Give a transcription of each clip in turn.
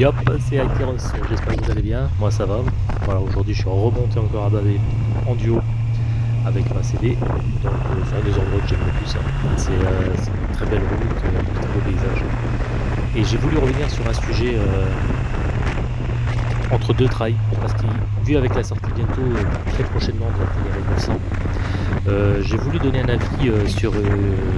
Yop, c'est Akeros, j'espère que vous allez bien, moi ça va. Voilà, aujourd'hui je suis remonté encore à Bavé en duo avec ma CD, donc euh, c'est un des endroits que j'aime le plus. hein. C'est euh, c'est une très belle route, euh, un très beau paysage. Et j'ai voulu revenir sur un sujet entre deux trails, parce que vu avec la sortie bientôt, très prochainement de la Ténéré 900, euh, j'ai voulu donner un avis euh, sur euh,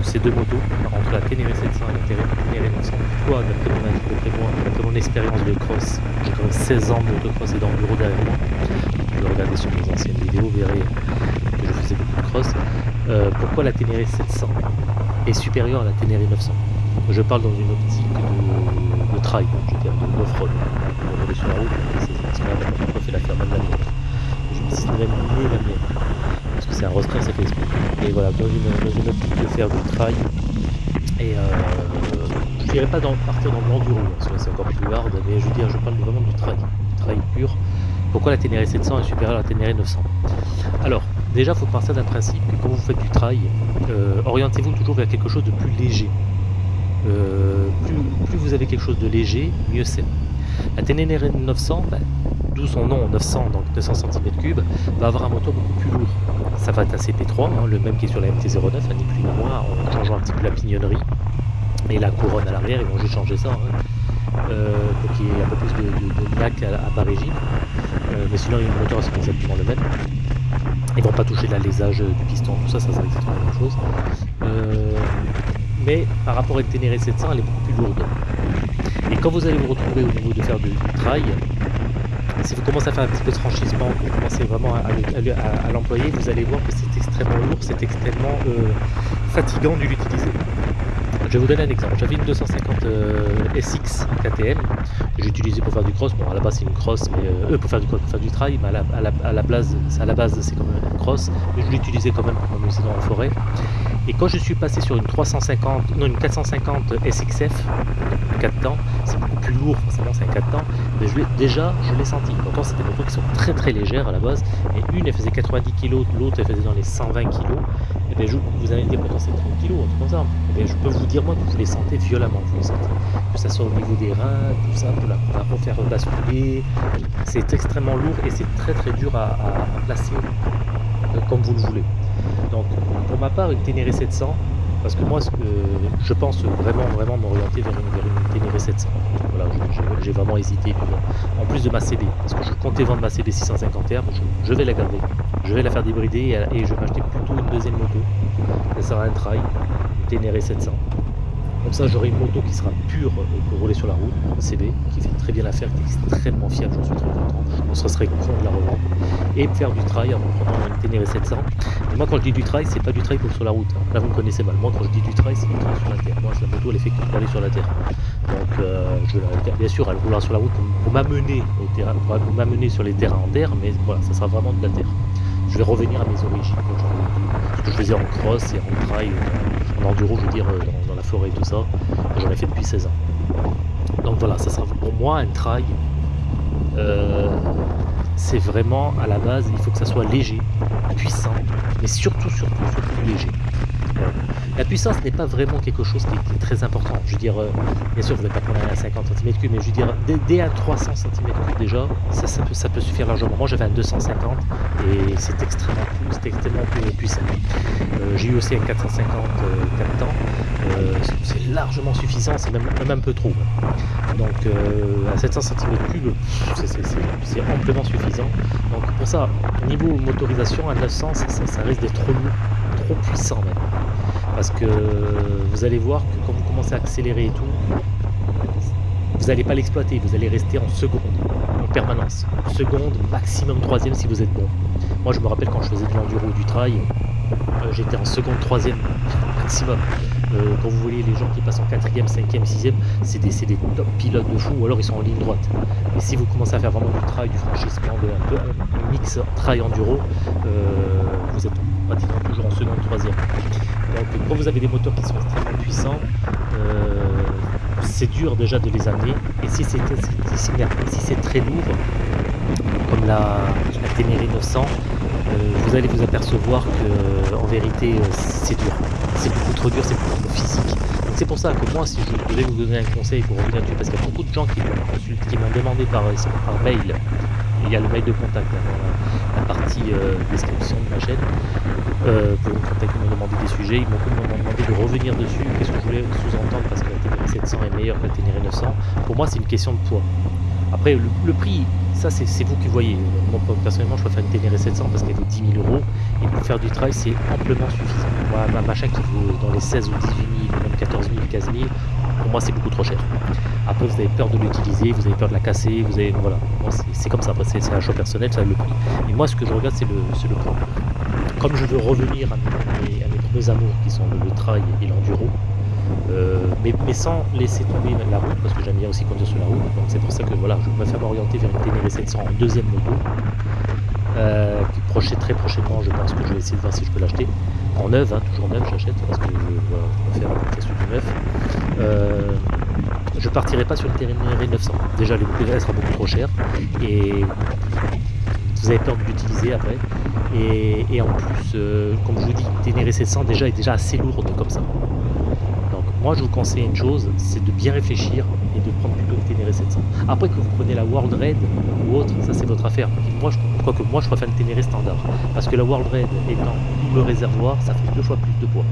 ces deux motos, entre la Ténéré 700 et la Ténéré Ténéré 900. Pourquoi D'après mon avis, d'après moi, d'après mon expérience de cross, j'ai quand même 16 ans de motocross et d'enduro derrière moi. Vous pouvez regarder sur mes anciennes vidéos, vous verrez que je faisais beaucoup de cross. Pourquoi la Ténéré 700 est supérieure à la Ténéré 900 Je parle dans une optique de, de trail, je veux dire de off-road. On sur la route, c'est fait l'affaire même la même mieux la mienne. Parce que c'est un rostreint, ça fait exprès. Et voilà, dans une, optique de faire du trail. Et euh, je dirais pas dans, partir dans l'enduro, parce que c'est encore plus hard, mais je veux dire, je parle vraiment du trail, du trail pur. Pourquoi la Ténéré 700 est supérieure à la Ténéré 900 Alors, déjà, il faut partir d'un principe que quand vous faites du trail, euh, orientez-vous toujours vers quelque chose de plus léger. Euh, plus, vous avez quelque chose de léger, mieux c'est. La Ténéré 900, bah, d'où son nom 900, donc 200 cm3, va avoir un moteur beaucoup plus lourd. Ça va être un CP3, hein, le même qui est sur la MT-09, hein, ni plus ni moins, en changeant un petit peu la pignonnerie et la couronne à l'arrière, ils vont juste changer ça, hein, euh, pour qu'il y ait un peu plus de, de, lac à, bas régime. Euh, mais sinon, le moteur c'est exactement le même. Ils vont pas toucher l'alésage du piston, tout ça, ça sera exactement la même chose. Euh, mais par rapport à Ténéré 700, elle est beaucoup plus lourde. Et quand vous allez vous retrouver au niveau de faire du trail, si vous commencez à faire un petit peu de franchissement, vous commencez vraiment à, l'employer, vous allez voir que c'est extrêmement lourd, c'est extrêmement euh, fatigant de l'utiliser. Je vais vous donner un exemple. J'avais une 250 euh, SX KTM j'utilisais pour faire du cross. Bon, à la base c'est une cross, mais euh, pour faire du cross, pour faire du trail, mais à la, à la, base, à la base c'est quand même une cross. Mais je l'utilisais quand même pour m'amuser dans la forêt. Et quand je suis passé sur une 350, non une 450 SXF, 4 temps, c'est beaucoup plus lourd, forcément c'est un 4 temps, mais je déjà je l'ai senti. Pourtant c'était des motos qui sont très très légères à la base, et une elle faisait 90 kg, l'autre elle faisait dans les 120 kg. Et bien je, vous dire pourtant c'est 30 kg, un truc comme ça. Et bien je peux vous dire moi que vous les sentez violemment, vous les sentez. Que ça soit au niveau des reins, tout ça, pour la, la refaire basculer. C'est extrêmement lourd et c'est très très dur à, placer euh, comme vous le voulez. Donc pour ma part, une Ténéré 700, parce que moi que- je pense vraiment vraiment m'orienter vers une, vers Ténéré 700. Voilà, j'ai- vraiment hésité. En plus de ma CB, parce que je comptais vendre ma CB 650R, mais je, je vais la garder. Je vais la faire débrider et, je vais acheter plutôt une deuxième moto. Ça sera un trail, Ténéré 700. Comme ça, j'aurai une moto qui sera pure pour rouler sur la route, CB, qui fait très bien l'affaire, qui est extrêmement fiable, j'en suis très content. On se serait con de la revendre. Et faire du trail en prenant une Ténéré 700. Et moi, quand je dis du trail, c'est pas du trail pour sur la route. hein. Là, vous me connaissez mal. Moi, quand je dis du trail, c'est du trail sur la terre. Moi, la moto, elle est faite pour aller sur la terre. Donc, euh, bien sûr, elle roulera sur la route pour m'amener sur les terrains en terre, mais voilà, ça sera vraiment de la terre. Je vais revenir à mes origines, j'en- ce que je faisais en cross et en trail, en enduro, je veux dire, euh, dans, dans la forêt et tout ça. J'en ai fait depuis 16 ans. Donc voilà, ça sera pour moi un trail. euh, c'est vraiment à la base, il faut que ça soit léger, puissant, mais surtout, surtout, surtout léger. Voilà. La puissance n'est pas vraiment quelque chose qui est, très important. Je veux dire, euh, bien sûr, vous n'êtes pas prendre un 50 cm3, mais je veux dire, dès, dès un 300 cm3 déjà, ça, peut, suffire largement. Moi, j'avais un 250 et c'est extrêmement, extrêmement pu- puissant. Euh, J'ai eu aussi un 450 euh, 4 temps. Euh, c'est- largement suffisant, c'est même, un peu trop. Donc, euh, à 700 cm3, c'est- amplement suffisant. Donc, pour ça, niveau motorisation, à 900, ça, ça- ça risque d'être trop lourd, trop puissant même. Parce que vous allez voir que quand vous commencez à accélérer et tout, vous n'allez pas l'exploiter, vous allez rester en seconde, en permanence. Seconde, maximum troisième si vous êtes bon. Moi je me rappelle quand je faisais de l'enduro ou du trail, euh, j'étais en seconde, troisième maximum. Euh, quand vous voyez les gens qui passent en quatrième, cinquième, sixième, c'est des, des top pilotes de fou, ou alors ils sont en ligne droite. Et si vous commencez à faire vraiment du trail, du franchissement, de, un peu un mix trail-enduro, euh, vous êtes pratiquement toujours en seconde, troisième. Quand vous avez des moteurs qui sont extrêmement puissants, euh, c'est dur déjà de les amener. Et si c'est si, si- très lourd, comme la, la Ténéré 900, euh, vous allez vous apercevoir que en vérité euh, c'est dur. C'est beaucoup trop dur, c'est beaucoup trop physique. C'est pour ça que moi, si je devais vous donner un conseil pour revenir dessus, parce qu'il y a beaucoup de gens qui m'ont demandé par, mail, il y a le mail de contact dans la, euh, description de ma chaîne, euh, pour me contacter, me demander des sujets, ils m'ont demandé de revenir dessus, qu'est-ce que je voulais sous-entendre, parce que la Ténéré 700 est meilleure que la Ténéré 900. Pour moi, c'est une question de poids. Après, le, prix, ça c'est vous qui voyez. Moi, personnellement, je préfère une Ténéré 700 parce qu'elle vaut 10 000 euros. Et pour faire du travail, c'est amplement suffisant. Moi, ma machin qui vaut dans les 16 ou 18 000, même 14 000, 15 000, pour moi, c'est beaucoup trop cher. Après, vous avez peur de l'utiliser, vous avez peur de la casser, vous avez. Voilà. C'est comme ça. Après, c'est un choix personnel, ça le prix. Et moi, ce que je regarde, c'est le, le prix. Comme je veux revenir à mes, premiers amours qui sont le, le trail et l'enduro, euh, mais, sans laisser tomber la route, parce que j'aime bien aussi conduire sur la route. Donc c'est pour ça que voilà, je préfère m'orienter vers une Ténéré 700 en deuxième moto. Euh, qui très prochainement, je pense que je vais essayer de voir si je peux l'acheter. En neuf, hein, toujours neuf, j'achète parce que je, vais faire application du neuf. Euh, je partirai pas sur une Ténéré 900. Déjà, le prix sera beaucoup trop cher et vous avez peur de l'utiliser après. Et, en plus, euh, comme je vous dis, Ténéré 700 déjà est déjà assez lourde comme ça. Moi, je vous conseille une chose, c'est de bien réfléchir et de prendre plutôt une Ténéré 700. Après que vous prenez la World Red ou autre, ça c'est votre affaire. moi, je, que moi, je préfère une Ténéré standard. Parce que la World Red étant double réservoir, ça fait deux fois plus de poids.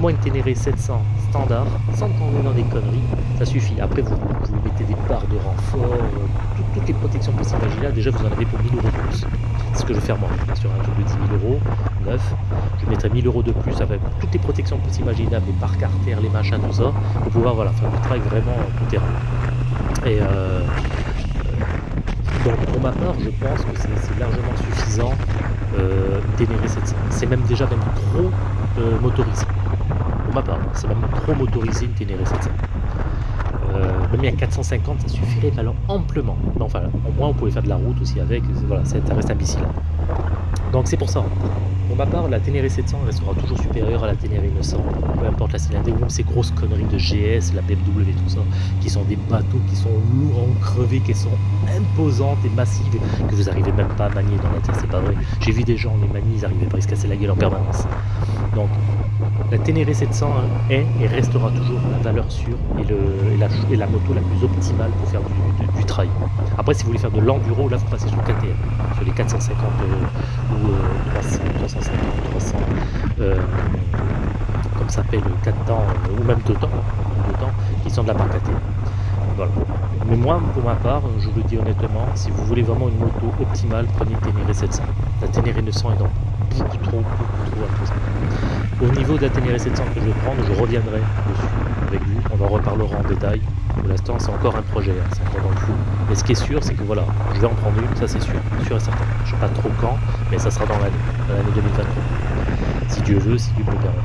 moi, une Ténéré 700 standard, sans tomber dans des conneries, ça suffit. Après, vous, mettez des barres de renfort, euh, toutes les protections possibles imaginables. Déjà, vous en avez pour 1000 euros de plus. C'est ce que je vais faire moi. Sur un truc de 10 000 euros, je mettrai 1000 euros de plus avec toutes les protections possibles imaginables, les parcs les machins, tout ça, pour pouvoir voilà, faire du travail vraiment tout terrain. Et euh, donc pour ma part, je pense que c'est largement suffisant euh, cette C'est même déjà même trop euh, motorisé. Pour ma part, c'est même trop motorisé une Ténéré 700. Euh, même à 450, ça suffirait alors amplement. enfin, au moins on pouvait faire de la route aussi avec, voilà, ça reste imbécile. Donc c'est pour ça. Pour ma part, la Ténéré 700 restera toujours supérieure à la Ténéré 900, peu importe la cylindrée, ces grosses conneries de GS, la BMW, tout ça, qui sont des bateaux qui sont lourds en crevé, qui sont imposantes et massives, que vous n'arrivez même pas à manier dans la terre, c'est pas vrai. J'ai vu des gens, les manier, ils n'arrivaient pas à se casser la gueule en permanence. Donc, la Ténéré 700 est et restera toujours la valeur sûre et, la, moto la plus optimale pour faire du, trail. Après, si vous voulez faire de l'enduro, là, vous passez sur le KTM, sur les 450 euh, ou 300, 350, 300, comme ça s'appelle 4 temps, ou même 2 temps, temps, qui sont de la marque KTM. Voilà. Mais moi, pour ma part, je vous le dis honnêtement, si vous voulez vraiment une moto optimale, prenez Ténéré 700. La Ténéré 900 est donc beaucoup trop, beaucoup trop imposante. Au niveau de la Ténéré 700 que je vais prendre, je reviendrai dessus avec vous. On en reparlera en détail. Pour l'instant, c'est encore un projet, hein, c'est encore dans le flou. Mais ce qui est sûr, c'est que voilà, je vais en prendre une, ça c'est sûr, sûr et certain. Je ne sais pas trop quand, mais ça sera dans l'année, l'année 2023. Si Dieu veut, si Dieu me le permet.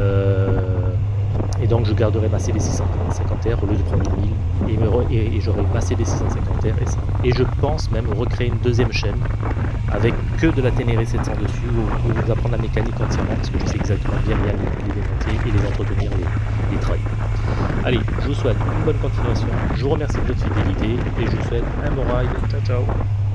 Euh, et donc je garderai ma CB650R au lieu de prendre une 1000 et, j'aurai ma CB650R et, et je pense même recréer une deuxième chaîne avec que de la Ténéré 700 dessus vous apprendre la mécanique entièrement parce que je sais exactement bien bien les démonter et les entretenir les, les. Allez, je vous souhaite une bonne continuation, je vous remercie de votre fidélité et je vous souhaite un bon ride. Ciao ciao